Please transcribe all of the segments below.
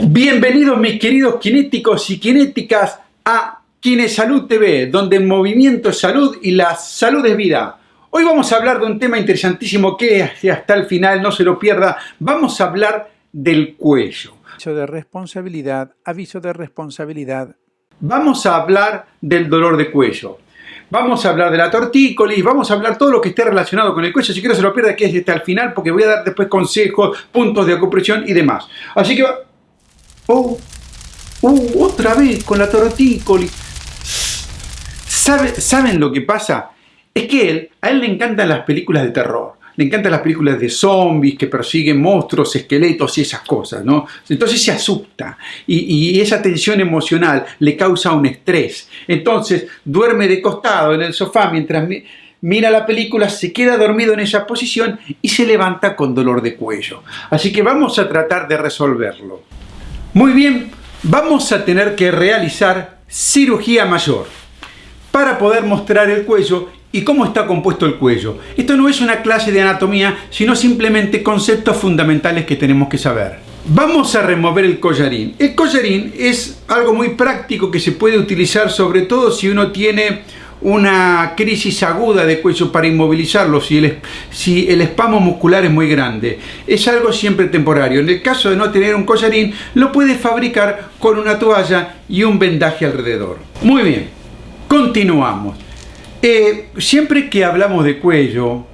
Bienvenidos mis queridos kinéticos y kinéticas a Kinesalud TV, donde el movimiento es salud y la salud es vida. Hoy vamos a hablar de un tema interesantísimo que hasta el final, no se lo pierda, vamos a hablar del cuello. Aviso de responsabilidad, aviso de responsabilidad. Vamos a hablar del dolor de cuello. Vamos a hablar de la tortícolis, vamos a hablar todo lo que esté relacionado con el cuello. Si quiero se lo pierda, aquí hasta el final porque voy a dar después consejos, puntos de acupresión y demás. Así que... ¡Oh! ¡Uh! Otra vez con la tortícolis. ¿Saben lo que pasa? Es que a él le encantan las películas de terror le encantan las películas de zombies que persiguen monstruos, esqueletos y esas cosas, ¿no? Entonces se asusta y, esa tensión emocional le causa un estrés. Entonces duerme de costado en el sofá mientras mira la película, se queda dormido en esa posición y se levanta con dolor de cuello. Así que vamos a tratar de resolverlo. Muy bien, vamos a tener que realizar cirugía mayor para poder mostrar el cuello y cómo está compuesto el cuello. Esto no es una clase de anatomía, sino simplemente conceptos fundamentales que tenemos que saber. Vamos a remover el collarín. El collarín es algo muy práctico que se puede utilizar sobre todo si uno tiene una crisis aguda de cuello para inmovilizarlo si el, si muscular es muy grande. Es algo siempre temporario. En el caso de no tener un collarín, lo puede fabricar con una toalla y un vendaje alrededor. Muy bien, continuamos. Eh, siempre que hablamos de cuello,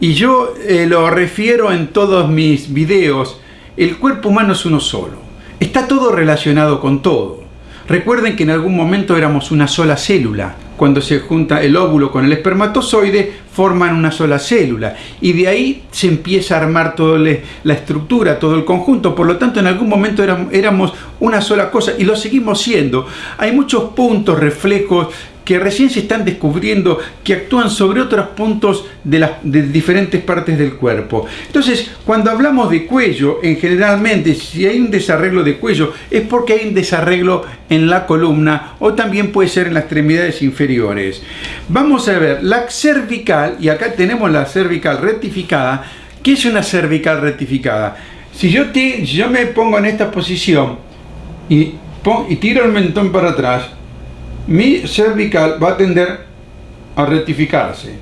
y yo eh, lo refiero en todos mis videos, el cuerpo humano es uno solo. Está todo relacionado con todo. Recuerden que en algún momento éramos una sola célula. Cuando se junta el óvulo con el espermatozoide, forman una sola célula. Y de ahí se empieza a armar toda la estructura, todo el conjunto. Por lo tanto, en algún momento éramos una sola cosa y lo seguimos siendo. Hay muchos puntos, reflejos que recién se están descubriendo que actúan sobre otros puntos de las diferentes partes del cuerpo. Entonces, cuando hablamos de cuello, en generalmente, si hay un desarreglo de cuello, es porque hay un desarreglo en la columna o también puede ser en las extremidades inferiores. Vamos a ver, la cervical, y acá tenemos la cervical rectificada. ¿Qué es una cervical rectificada? Si yo, te, yo me pongo en esta posición y, y tiro el mentón para atrás, mi cervical va a tender a rectificarse.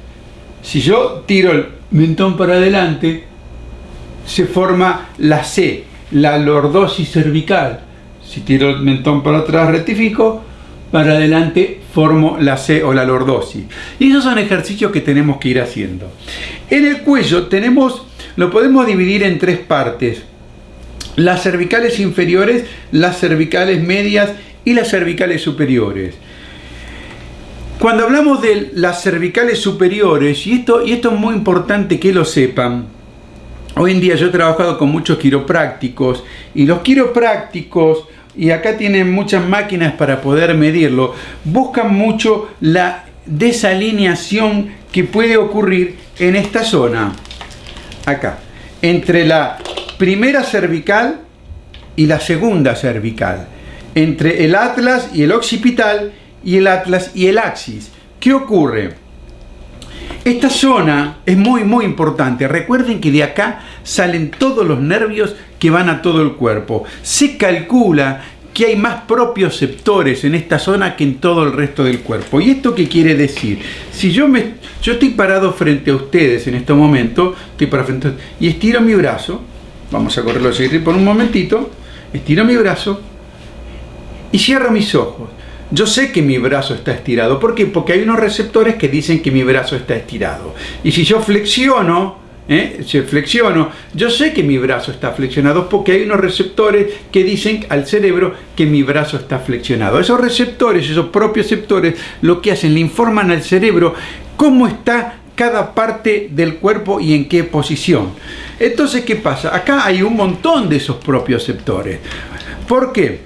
Si yo tiro el mentón para adelante, se forma la C, la lordosis cervical. Si tiro el mentón para atrás, rectifico, para adelante formo la C o la lordosis. Y esos son ejercicios que tenemos que ir haciendo. En el cuello tenemos, lo podemos dividir en tres partes. Las cervicales inferiores, las cervicales medias y las cervicales superiores. Cuando hablamos de las cervicales superiores, y esto, y esto es muy importante que lo sepan, hoy en día yo he trabajado con muchos quiroprácticos y los quiroprácticos, y acá tienen muchas máquinas para poder medirlo, buscan mucho la desalineación que puede ocurrir en esta zona, acá, entre la primera cervical y la segunda cervical, entre el atlas y el occipital y el atlas y el axis. ¿Qué ocurre? Esta zona es muy muy importante. Recuerden que de acá salen todos los nervios que van a todo el cuerpo. Se calcula que hay más propioceptores en esta zona que en todo el resto del cuerpo. ¿Y esto qué quiere decir? Si yo, me, yo estoy parado frente a ustedes en este momento, estoy para frente y estiro mi brazo, vamos a correrlo a por un momentito, estiro mi brazo y cierro mis ojos. Yo sé que mi brazo está estirado. ¿Por qué? Porque hay unos receptores que dicen que mi brazo está estirado. Y si yo flexiono, ¿eh? flexiono, yo sé que mi brazo está flexionado porque hay unos receptores que dicen al cerebro que mi brazo está flexionado. Esos receptores, esos propios receptores, lo que hacen, le informan al cerebro cómo está cada parte del cuerpo y en qué posición. Entonces, ¿qué pasa? Acá hay un montón de esos propios receptores. ¿Por qué?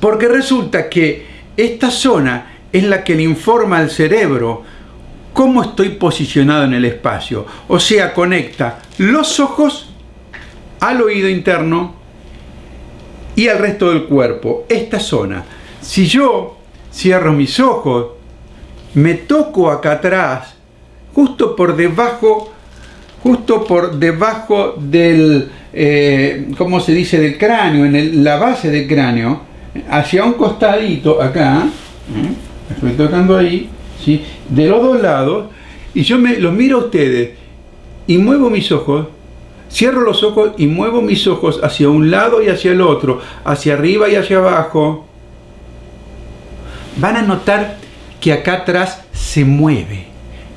Porque resulta que esta zona es la que le informa al cerebro cómo estoy posicionado en el espacio. O sea, conecta los ojos al oído interno y al resto del cuerpo. Esta zona. Si yo cierro mis ojos, me toco acá atrás, justo por debajo, justo por debajo del eh, ¿cómo se dice?, del cráneo, en la base del cráneo, hacia un costadito acá, ¿eh? estoy tocando ahí, ¿sí? de los dos lados, y yo me los miro a ustedes y muevo mis ojos, cierro los ojos y muevo mis ojos hacia un lado y hacia el otro, hacia arriba y hacia abajo, van a notar que acá atrás se mueve,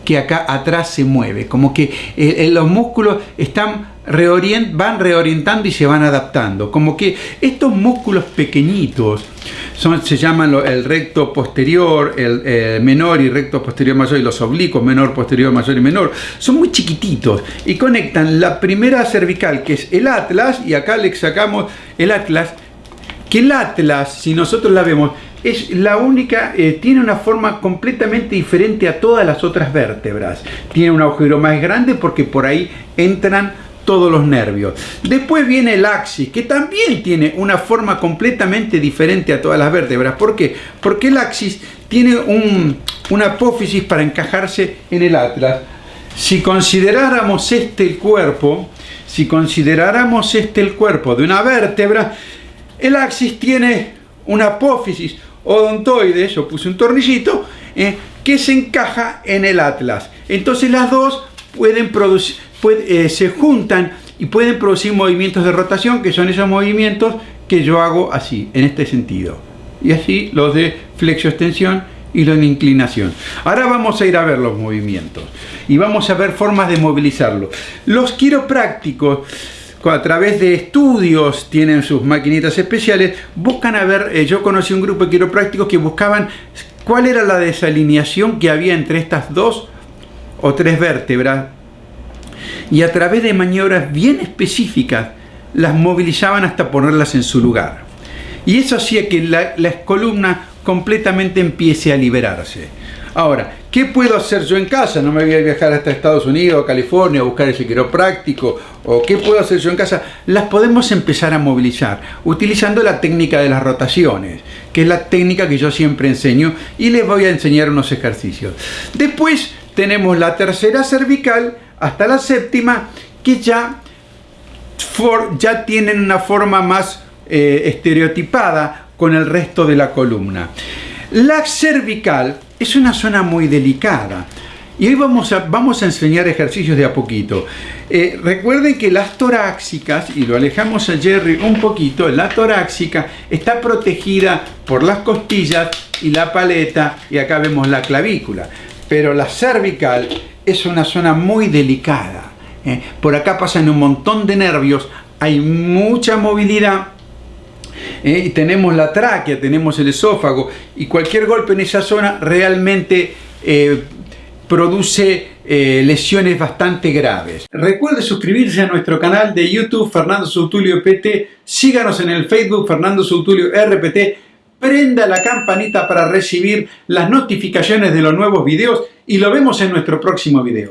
que acá atrás se mueve, como que eh, eh, los músculos están reorient, van reorientando y se van adaptando, como que estos músculos pequeñitos son, se llaman el recto posterior, el, menor y recto posterior mayor y los oblicuos menor, posterior, mayor y menor, son muy chiquititos y conectan la primera cervical que es el atlas y acá le sacamos el atlas que el atlas, si nosotros la vemos, es la única, eh, tiene una forma completamente diferente a todas las otras vértebras. Tiene un agujero más grande porque por ahí entran todos los nervios. Después viene el axis, que también tiene una forma completamente diferente a todas las vértebras. ¿Por qué? Porque el axis tiene un, una apófisis para encajarse en el atlas. Si consideráramos este el cuerpo, si consideráramos este el cuerpo de una vértebra, el axis tiene una apófisis odontoide, yo puse un tornillito, eh, que se encaja en el atlas. Entonces las dos pueden producir, eh, se juntan y pueden producir movimientos de rotación, que son esos movimientos que yo hago así, en este sentido. Y así los de flexo-extensión y los de inclinación. Ahora vamos a ir a ver los movimientos y vamos a ver formas de movilizarlo. Los quiroprácticos a través de estudios, tienen sus maquinitas especiales, buscan a ver, eh, yo conocí un grupo de quiroprácticos que buscaban cuál era la desalineación que había entre estas dos o tres vértebras y a través de maniobras bien específicas las movilizaban hasta ponerlas en su lugar. Y eso hacía que la, la columna completamente empiece a liberarse. Ahora, ¿qué puedo hacer yo en casa? No me voy a viajar hasta Estados Unidos o California a buscar ese quiropráctico. ¿O qué puedo hacer yo en casa? Las podemos empezar a movilizar utilizando la técnica de las rotaciones, que es la técnica que yo siempre enseño y les voy a enseñar unos ejercicios. Después tenemos la tercera cervical hasta la séptima, que ya, ya tienen una forma más eh, estereotipada con el resto de la columna. La cervical es una zona muy delicada. Y hoy vamos a, vamos a enseñar ejercicios de a poquito. Eh, recuerden que las torácicas, y lo alejamos a Jerry un poquito, la torácica está protegida por las costillas y la paleta, y acá vemos la clavícula. Pero la cervical es una zona muy delicada. ¿eh? Por acá pasan un montón de nervios, hay mucha movilidad ¿eh? tenemos la tráquea, tenemos el esófago y cualquier golpe en esa zona realmente eh, produce lesiones bastante graves. Recuerde suscribirse a nuestro canal de YouTube Fernando Soutulio PT, síganos en el Facebook Fernando Soutulio RPT, prenda la campanita para recibir las notificaciones de los nuevos videos y lo vemos en nuestro próximo video.